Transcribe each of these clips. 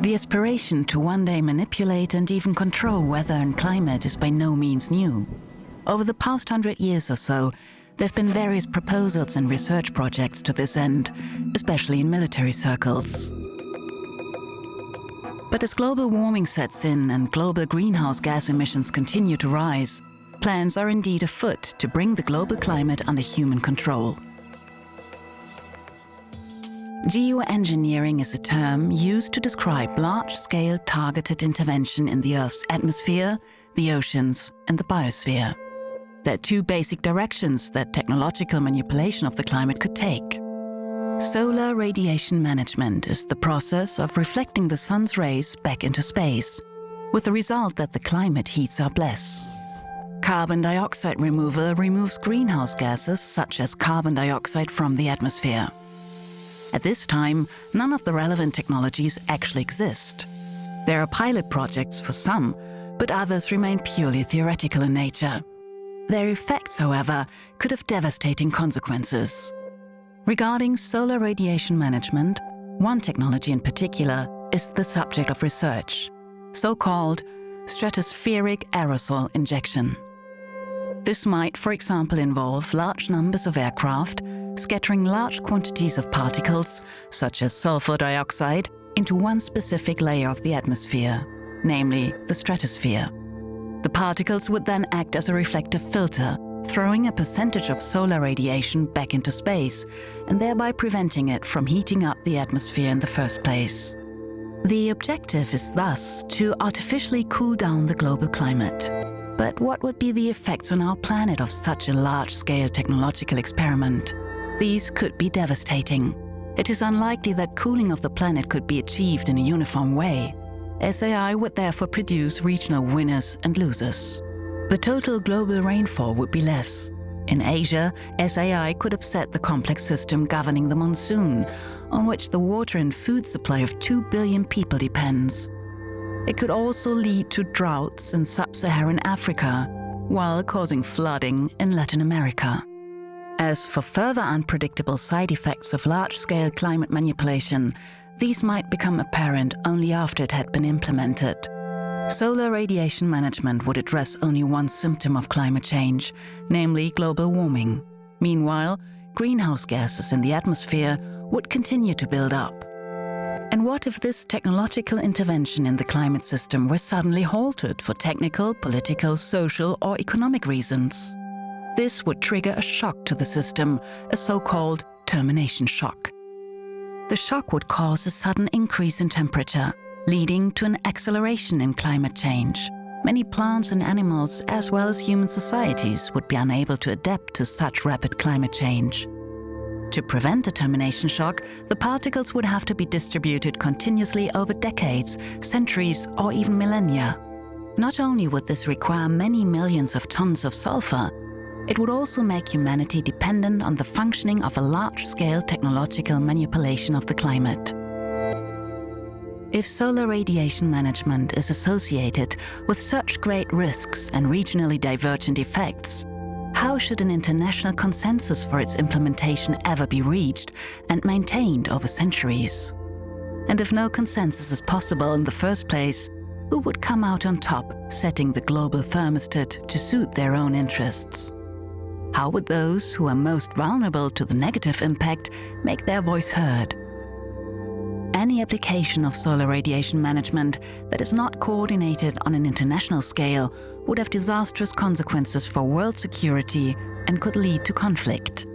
The aspiration to one day manipulate and even control weather and climate is by no means new. Over the past hundred years or so, there have been various proposals and research projects to this end, especially in military circles. But as global warming sets in and global greenhouse gas emissions continue to rise, plans are indeed afoot to bring the global climate under human control. Geoengineering is a term used to describe large-scale targeted intervention in the Earth's atmosphere, the oceans and the biosphere. There are two basic directions that technological manipulation of the climate could take. Solar radiation management is the process of reflecting the sun's rays back into space, with the result that the climate heats up less. Carbon dioxide removal removes greenhouse gases such as carbon dioxide from the atmosphere. At this time, none of the relevant technologies actually exist. There are pilot projects for some, but others remain purely theoretical in nature. Their effects, however, could have devastating consequences. Regarding solar radiation management, one technology in particular is the subject of research, so-called stratospheric aerosol injection. This might, for example, involve large numbers of aircraft scattering large quantities of particles, such as sulfur dioxide, into one specific layer of the atmosphere, namely the stratosphere. The particles would then act as a reflective filter, throwing a percentage of solar radiation back into space and thereby preventing it from heating up the atmosphere in the first place. The objective is thus to artificially cool down the global climate. But what would be the effects on our planet of such a large-scale technological experiment? These could be devastating. It is unlikely that cooling of the planet could be achieved in a uniform way, SAI would therefore produce regional winners and losers. The total global rainfall would be less. In Asia, SAI could upset the complex system governing the monsoon, on which the water and food supply of 2 billion people depends. It could also lead to droughts in sub-Saharan Africa, while causing flooding in Latin America. As for further unpredictable side effects of large-scale climate manipulation, these might become apparent only after it had been implemented. Solar radiation management would address only one symptom of climate change, namely global warming. Meanwhile, greenhouse gases in the atmosphere would continue to build up. And what if this technological intervention in the climate system were suddenly halted for technical, political, social or economic reasons? This would trigger a shock to the system, a so-called termination shock. The shock would cause a sudden increase in temperature, leading to an acceleration in climate change. Many plants and animals, as well as human societies, would be unable to adapt to such rapid climate change. To prevent a termination shock, the particles would have to be distributed continuously over decades, centuries or even millennia. Not only would this require many millions of tons of sulfur, it would also make humanity dependent on the functioning of a large-scale technological manipulation of the climate. If solar radiation management is associated with such great risks and regionally divergent effects, how should an international consensus for its implementation ever be reached and maintained over centuries? And if no consensus is possible in the first place, who would come out on top, setting the global thermostat to suit their own interests? How would those who are most vulnerable to the negative impact make their voice heard? Any application of solar radiation management that is not coordinated on an international scale would have disastrous consequences for world security and could lead to conflict.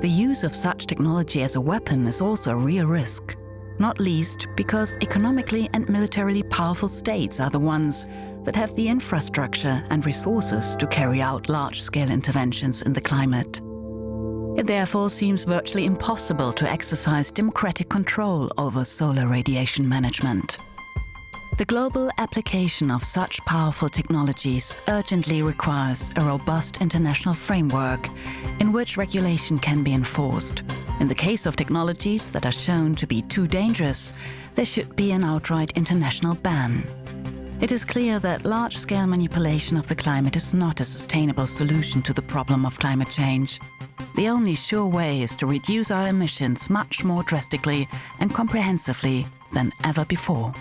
The use of such technology as a weapon is also a real risk, not least because economically and militarily powerful states are the ones that have the infrastructure and resources to carry out large-scale interventions in the climate. It therefore seems virtually impossible to exercise democratic control over solar radiation management. The global application of such powerful technologies urgently requires a robust international framework in which regulation can be enforced. In the case of technologies that are shown to be too dangerous, there should be an outright international ban. It is clear that large-scale manipulation of the climate is not a sustainable solution to the problem of climate change. The only sure way is to reduce our emissions much more drastically and comprehensively than ever before.